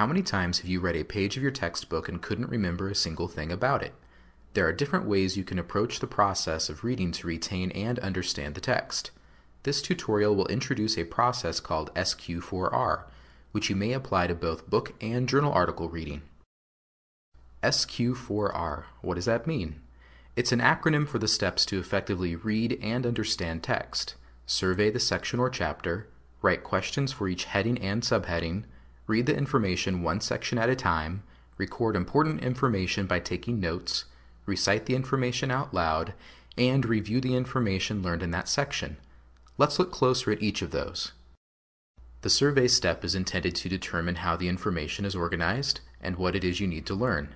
How many times have you read a page of your textbook and couldn't remember a single thing about it? There are different ways you can approach the process of reading to retain and understand the text. This tutorial will introduce a process called SQ4R, which you may apply to both book and journal article reading. SQ4R, what does that mean? It's an acronym for the steps to effectively read and understand text, survey the section or chapter, write questions for each heading and subheading, read the information one section at a time, record important information by taking notes, recite the information out loud, and review the information learned in that section. Let's look closer at each of those. The survey step is intended to determine how the information is organized and what it is you need to learn.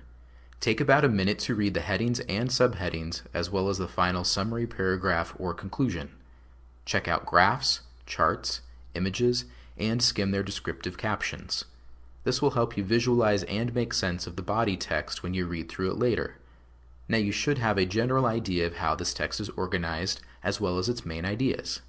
Take about a minute to read the headings and subheadings as well as the final summary paragraph or conclusion. Check out graphs, charts, images, and skim their descriptive captions. This will help you visualize and make sense of the body text when you read through it later. Now you should have a general idea of how this text is organized as well as its main ideas.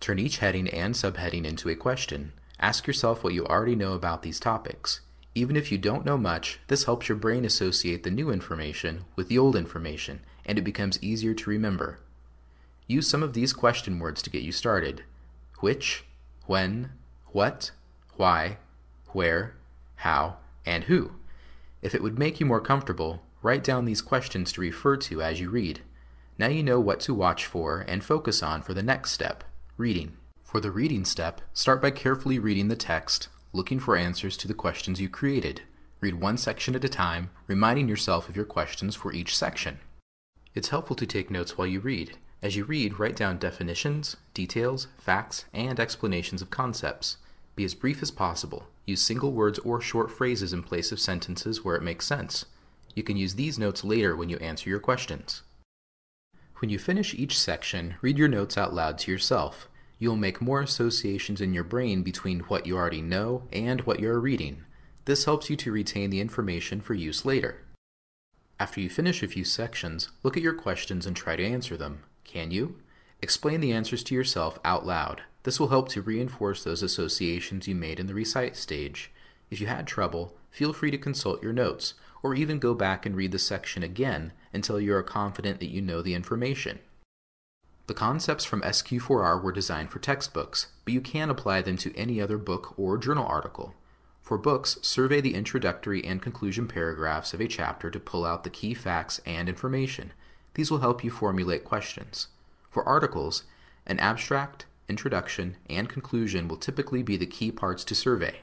Turn each heading and subheading into a question. Ask yourself what you already know about these topics. Even if you don't know much, this helps your brain associate the new information with the old information, and it becomes easier to remember. Use some of these question words to get you started. Which, when, what, why, where, how, and who. If it would make you more comfortable, write down these questions to refer to as you read. Now you know what to watch for and focus on for the next step, reading. For the reading step, start by carefully reading the text, looking for answers to the questions you created. Read one section at a time, reminding yourself of your questions for each section. It's helpful to take notes while you read. As you read, write down definitions, details, facts, and explanations of concepts. Be as brief as possible. Use single words or short phrases in place of sentences where it makes sense. You can use these notes later when you answer your questions. When you finish each section, read your notes out loud to yourself you'll make more associations in your brain between what you already know and what you're reading. This helps you to retain the information for use later. After you finish a few sections, look at your questions and try to answer them. Can you? Explain the answers to yourself out loud. This will help to reinforce those associations you made in the recite stage. If you had trouble, feel free to consult your notes, or even go back and read the section again until you are confident that you know the information. The concepts from SQ4R were designed for textbooks, but you can apply them to any other book or journal article. For books, survey the introductory and conclusion paragraphs of a chapter to pull out the key facts and information. These will help you formulate questions. For articles, an abstract, introduction, and conclusion will typically be the key parts to survey.